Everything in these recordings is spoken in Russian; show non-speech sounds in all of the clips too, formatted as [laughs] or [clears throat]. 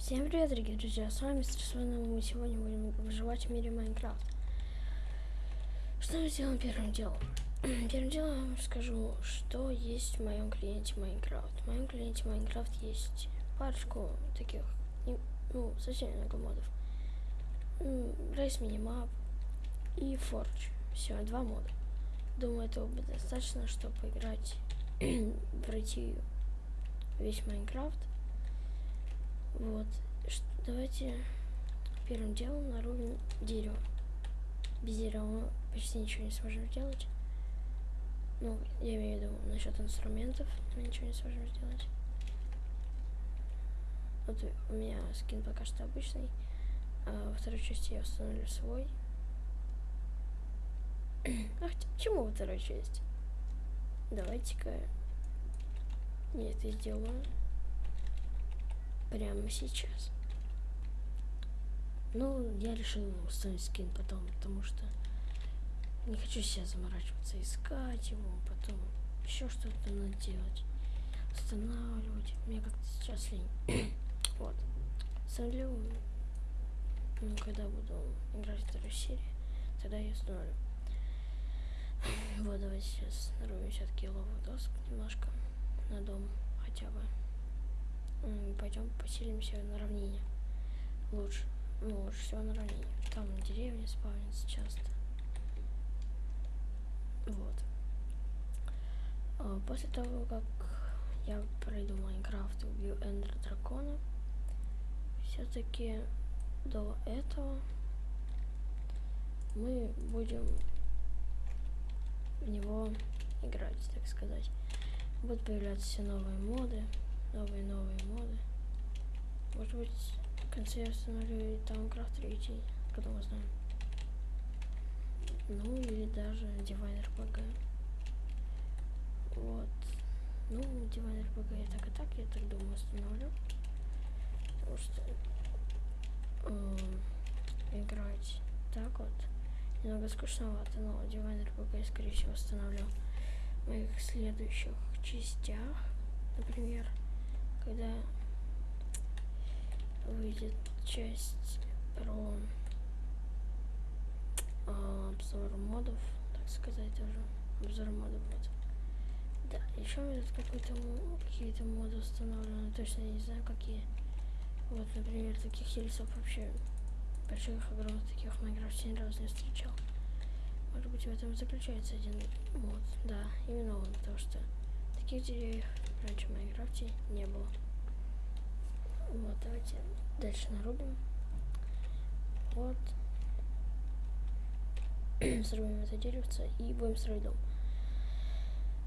Всем привет, дорогие друзья, с вами Стрессованный, мы сегодня будем выживать в мире Майнкрафт. Что мы сделаем первым делом? [clears throat] Первым делом я вам расскажу, что есть в моем клиенте Майнкрафт. В моем клиенте Майнкрафт есть парочку таких, ну, совсем много модов. Race Minimap и Forge. Все, два мода. Думаю, этого будет достаточно, чтобы поиграть, пройти [clears throat] весь Майнкрафт. Вот. Давайте первым делом нарубим дерево. Без дерева мы почти ничего не сможем сделать. Ну, я имею в виду насчет инструментов, мы ничего не сможем сделать. Вот у меня скин пока что обычный. А во второй части я установлю свой. [clears throat] Ах, почему во второй части? Давайте-ка я это сделаю прямо сейчас. Ну, я решил установить скин потом, потому что не хочу себя заморачиваться, искать его, потом еще что-то надо делать, устанавливать. Мне как-то сейчас лень. [coughs] вот. Установлю, ну, когда буду играть вторую серию, тогда я установлю. [coughs] вот, давайте сейчас нарубим все-таки ловых доск немножко на дом хотя бы пойдем поселимся на равнине. Лучше. Ну, лучше всего на равнине. Там деревни спавнятся часто. Вот. А, после того, как я пройду Майнкрафт и убью Эндер Дракона, все-таки до этого мы будем в него играть, так сказать. Будут появляться все новые моды новые новые моды. Может быть, в конце я установлю Тауnkрафт 3, когда мы знаем. Ну или даже Diviner PG. Вот. Ну, Diviner PG я так и так, я так думаю, установлю. Потому что э, играть так вот немного скучновато, но Diviner PG я скорее всего установлю в моих следующих частях, например когда выйдет часть про а, обзор модов, так сказать, тоже обзор модов вот. Да, еще у меня тут какой-то какие-то моды установлены, точно не знаю какие. Вот, например, таких хельсов вообще больших, огромных таких в Майнкрафте ни разу не встречал. Может быть, в этом заключается один мод. Да, именно он, потому что таких деревьев раньше в Майнкрафте не было. Вот, давайте дальше нарубим. Вот. [clears throat] Срубим это деревце и будем строить дом.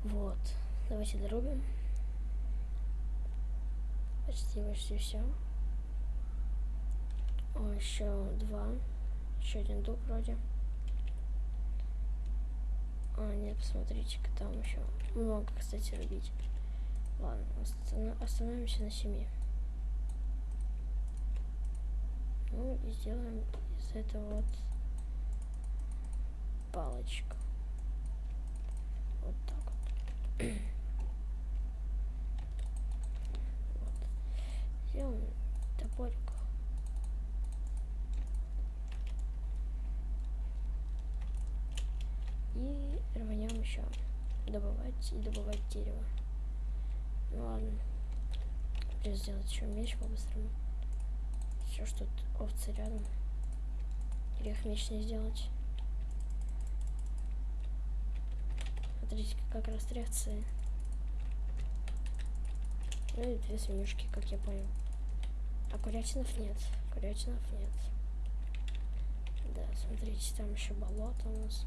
Вот. Давайте дорубим. Почти, почти все. О, еще два. Еще один дуб вроде. А, нет, посмотрите-ка, там еще много, кстати, рубить. Ладно, остановимся на семи. Ну и сделаем из этого вот палочку. Вот так вот. [clears throat] вот. Сделаем топорик. И рванем еще добывать и добывать дерево. Ну ладно. Придется сделать еще меч по-быстрому. Все, что тут овцы рядом. Грех меч не сделать. Смотрите, как растряться. Ну и две свинюшки, как я понял. А курятинов нет. Курятинов нет. Да, смотрите, там еще болото у нас.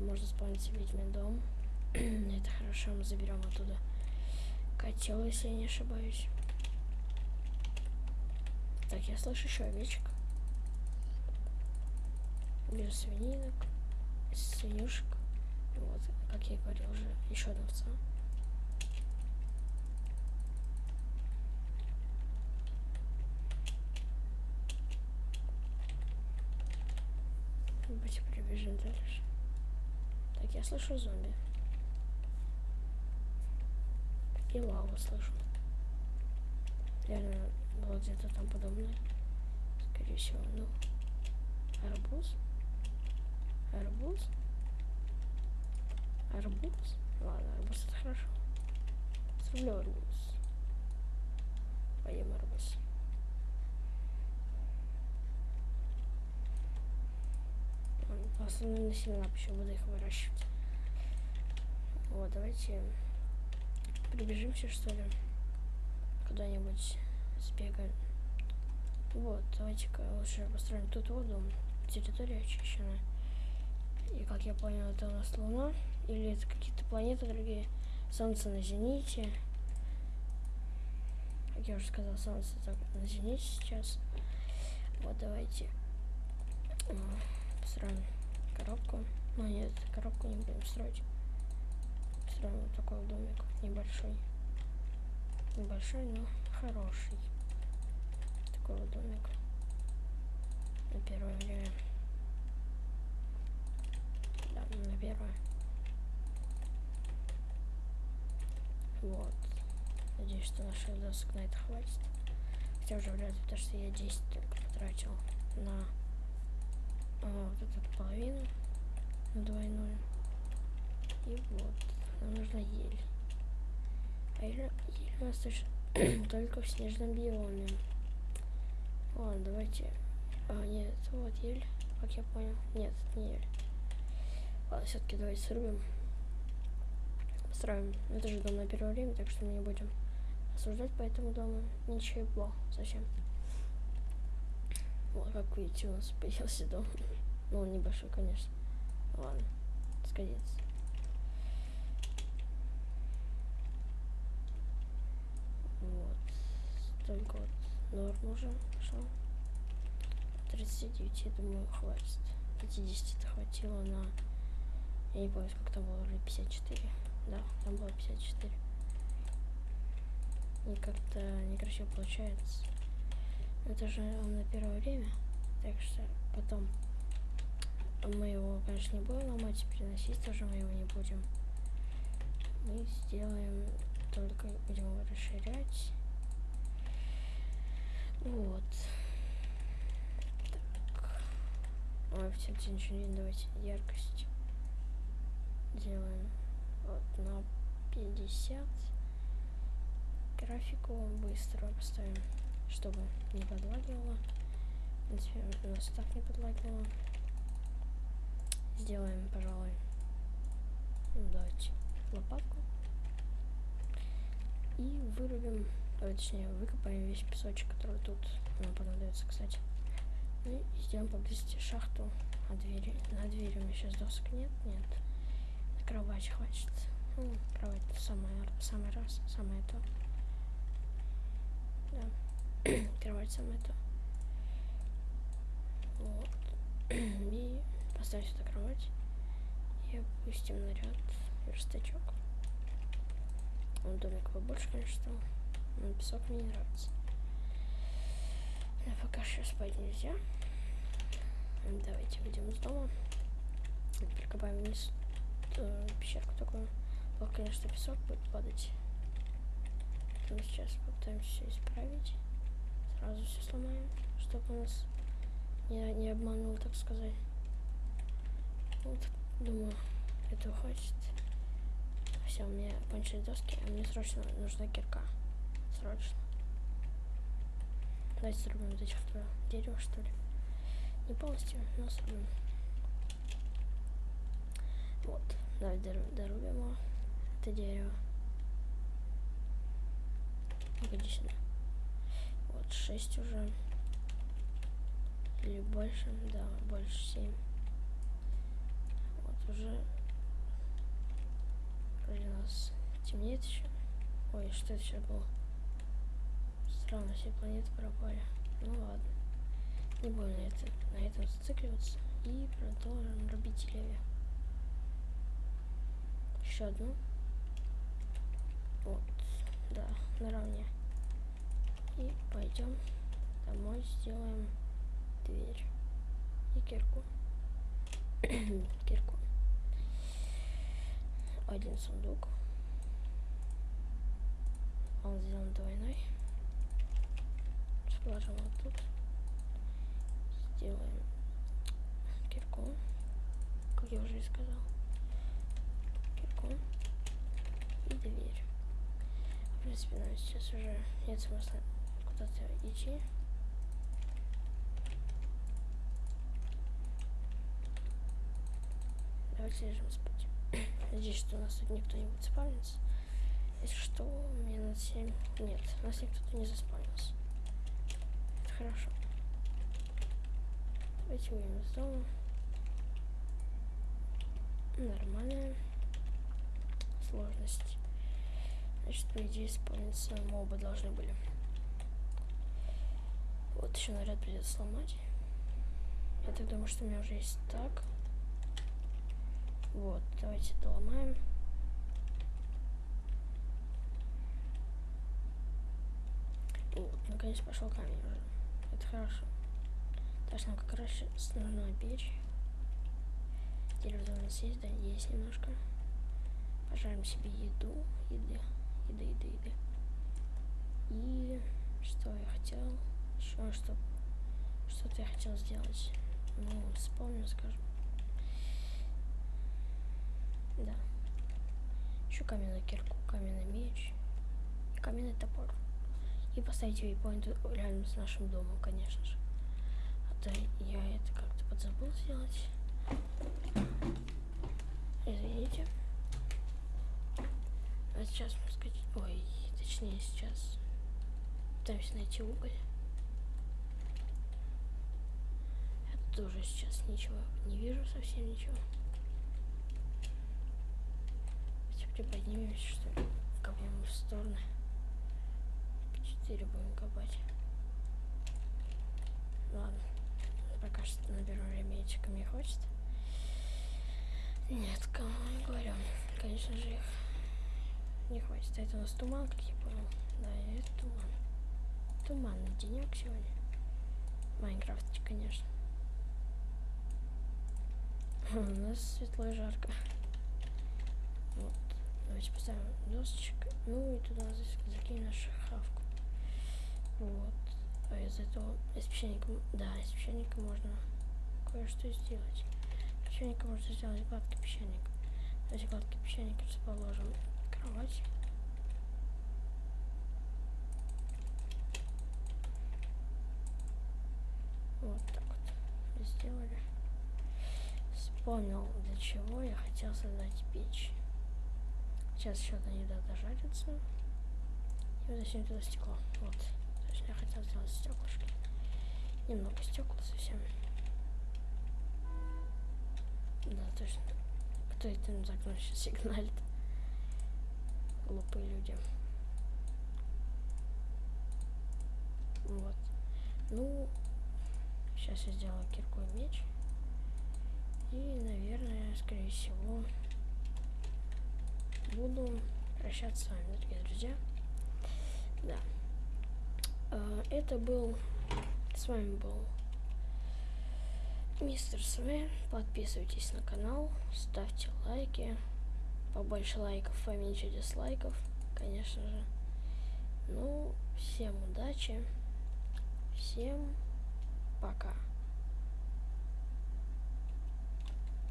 Можно спавнить ведьмин дом. [clears throat] Это хорошо, мы заберем оттуда котел, если я не ошибаюсь. Так, я слышу еще овечек. Вижу свининок, свинюшек. Вот, как я и говорил уже, еще одна овца. Давайте прибежим дальше. Так, я слышу зомби. И лаву слышу. Реально, было где-то там подобное. Скорее всего, ну. Арбуз. Арбуз. Арбуз. Ладно, арбуз это хорошо. Срублю арбуз. Поем арбуз. На семена еще буду их выращивать. Вот, давайте прибежимся, что ли, куда-нибудь сбегаем. Вот, давайте-ка лучше построим тут вот дом. Территория очищена. И как я понял, это у нас Луна. Или это какие-то планеты другие. Солнце на зените. Как я уже сказал, солнце так на зените сейчас. Вот, давайте построим коробку. Ну нет, коробку не будем строить. Строим вот такой домик небольшой. Небольшой, но хороший. Такой вот домик. На первое время. Да, на первое. Вот. Надеюсь, что наших досок на это хватит. Хотя уже вряд ли, потому что я 10 только потратил на вот эту половину, двойную. И вот, нам нужна ель. А ель, ель у нас [clears throat] только в снежном биоме. Ладно, давайте... А, нет, вот ель, как я понял. Нет, не ель. Ладно, все-таки давайте срубим строим. Это же дом на первое время, так что мы не будем осуждать по этому дому. Ничего, зачем? Вот, как видите, у [laughs] нас появился дом. Ну, он небольшой, конечно. Ладно, сгодится. Вот. Только вот норм уже пошел. 39, я думаю, хватит. 50 хватило на... Я не помню, сколько там было, уже 54. Да, там было 54. И как-то некрасиво получается. Это же на первое время. Так что потом мы его, конечно, не будем ломать, переносить тоже мы его не будем. Мы сделаем только будем его расширять. Вот. Так. Ой, все, ничего не давайте яркость делаем вот на 50 графику быстро поставим чтобы не подлагивало. В принципе у нас так не подлагивало. Сделаем пожалуй давайте лопатку. И вырубим точнее выкопаем весь песочек который тут нам понадобится кстати. Ну и сделаем поблизости шахту. А двери на двери у меня сейчас досок нет нет. Кровать хватит. Ну, кровать самое, самый раз, самое то. Да. Кровать самое то. Вот. [clears throat] И поставим сюда кровать. И опустим наряд верстачок. Он домик побольше, конечно, но песок мне не нравится. Но пока что спать нельзя. Давайте выйдем из дома. Прикопаем вниз э, пещерку такую. Вот, конечно, песок будет падать. Мы сейчас попытаемся исправить. Сразу все сломаем, чтобы у нас не, не обманул, так сказать. Вот, думаю, этого хватит. Все, у меня кончились доски, а мне срочно нужна кирка. Срочно. Давайте срубим до этих дерева, что ли. Не полностью, но срубим. Вот. Давайте дорубим это дерево. Погоди сюда. Вот, 6 уже. Или больше, да, больше 7. Вот уже вроде у нас темнеет еще. Ой, что это еще было? Странно, все планеты пропали. Ну ладно. Не будем на, это, на этом зацикливаться. И продолжим рубить деревья еще одну. Вот, да, наравне. И пойдем домой, сделаем дверь и кирку. [clears throat] кирку. Один сундук. Он сделан двойной. положим вот тут. Сделаем кирку, как я уже и сказал. Кирку и дверь. В принципе, нам сейчас уже нет смысла куда-то идти. Давайте лежим спать. [clears throat] Надеюсь, что у нас тут никто не будет спавниться. Если что, минут 7. Нет, у нас никто тут не заспавнился. Это хорошо. Давайте выйдем из дома. Нормальная сложность. Значит, по идее, спавниться мобы должны были. Вот еще наряд придется сломать. Я так думаю, что у меня уже есть так. Вот, давайте доломаем. Вот, наконец пошел камень уже. Это хорошо. Так нам как раз нужна печь. Дерево у нас есть, да, есть немножко. Пожарим себе еду, еды, еды, еды, еды. И что я хотел? Еще что? Что-то я хотел сделать. Ну, вспомню, скажем. Да. Еще каменную кирку, каменный меч каменный топор. И поставить вейпоинт рядом с нашим домом, конечно же. А то я это как-то подзабыл сделать. Извините. А сейчас мы сказать... Ой, точнее сейчас пытаемся найти уголь. Я тоже сейчас ничего не вижу, совсем ничего. приподнимемся, что ли, копнем в стороны. Четыре будем копать. Ладно, пока что наберу ремейчика, мне хочет. Нет, кому не говорю. Конечно же, их не хватит. А это у нас туман, как я понял. Да, это туман. Туманный денек сегодня. В конечно. У нас светло и жарко. Вот. Давайте поставим досочек. Ну и туда закинем нашу хавку. Вот. А из этого, из печенька, да, из печенька можно кое-что сделать. Из можно сделать гладкий печенье. Давайте гладкий печенье расположим кровать. Вот так вот сделали. Вспомнил, для чего я хотел создать печь. Сейчас еще одна еда дожарится. И зачем туда стекло. Вот. Точно я хотел сделать стеклышки. Немного стекла совсем. Да, точно. Кто это на окном сейчас [laughs] сигналит? Глупые люди. Вот. Ну, сейчас я сделаю кирку и меч. И, наверное, скорее всего, буду прощаться с вами, дорогие друзья. Да. А, это был... С вами был Мистер Свен. Подписывайтесь на канал, ставьте лайки. Побольше лайков, поменьше дизлайков, конечно же. Ну, всем удачи. Всем пока.